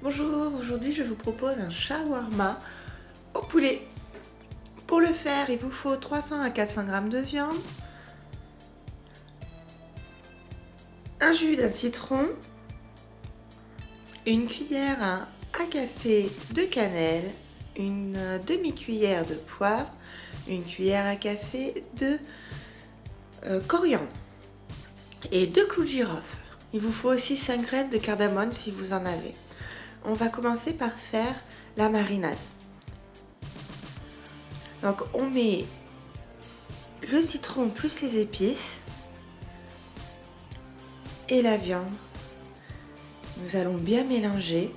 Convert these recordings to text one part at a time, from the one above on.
Bonjour, aujourd'hui je vous propose un shawarma au poulet. Pour le faire, il vous faut 300 à 400 g de viande, un jus d'un citron, une cuillère à café de cannelle, une demi-cuillère de poivre, une cuillère à café de euh, coriandre et deux clous de girofle. Il vous faut aussi 5 graines de cardamone si vous en avez on va commencer par faire la marinade. Donc on met le citron plus les épices et la viande. Nous allons bien mélanger.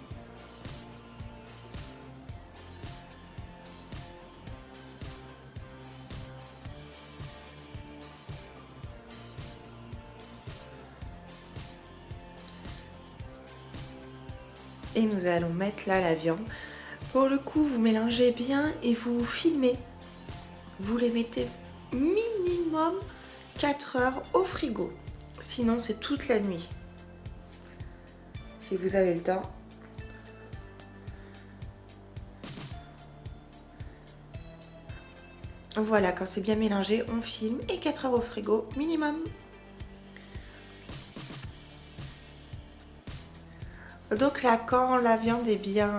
Et nous allons mettre là la viande. Pour le coup, vous mélangez bien et vous filmez. Vous les mettez minimum 4 heures au frigo. Sinon, c'est toute la nuit. Si vous avez le temps. Voilà, quand c'est bien mélangé, on filme et 4 heures au frigo minimum. Donc là, quand la viande est bien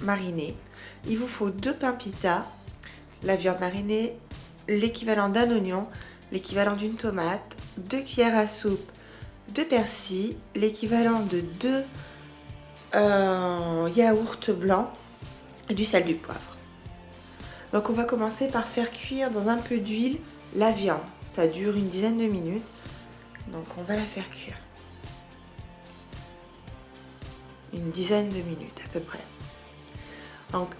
marinée, il vous faut deux pains pita, la viande marinée, l'équivalent d'un oignon, l'équivalent d'une tomate, deux cuillères à soupe de persil, l'équivalent de deux euh, yaourts blancs et du sel du poivre. Donc on va commencer par faire cuire dans un peu d'huile la viande. Ça dure une dizaine de minutes. Donc on va la faire cuire une dizaine de minutes à peu près. Donc,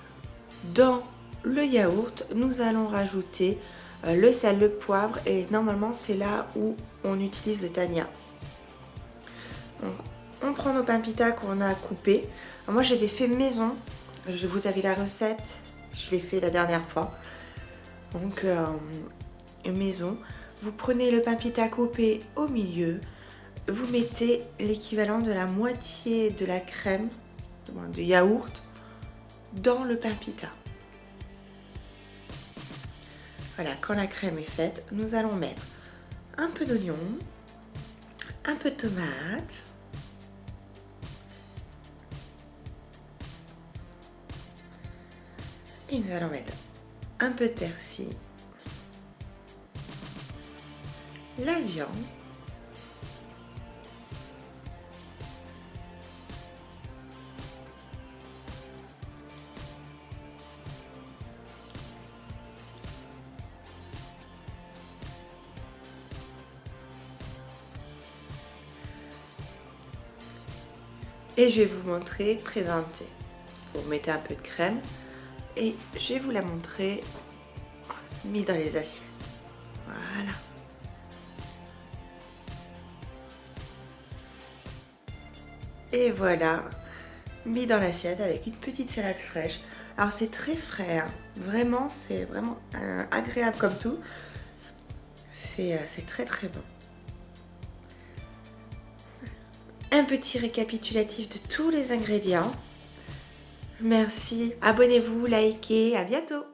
dans le yaourt, nous allons rajouter euh, le sel, le poivre et normalement c'est là où on utilise le tania. On prend nos pains pita qu'on a coupés. moi, je les ai fait maison. Je vous avais la recette. Je l'ai fait la dernière fois. Donc, euh, maison. Vous prenez le pain pita coupé au milieu vous mettez l'équivalent de la moitié de la crème de yaourt dans le pain pita. Voilà, quand la crème est faite, nous allons mettre un peu d'oignon, un peu de tomate, et nous allons mettre un peu de persil, la viande, et je vais vous montrer présenter. Vous mettez un peu de crème et je vais vous la montrer mis dans les assiettes. Voilà. Et voilà, mis dans l'assiette avec une petite salade fraîche. Alors c'est très frais, hein. vraiment, c'est vraiment euh, agréable comme tout. Euh, c'est très très bon un petit récapitulatif de tous les ingrédients. Merci, abonnez-vous, likez, à bientôt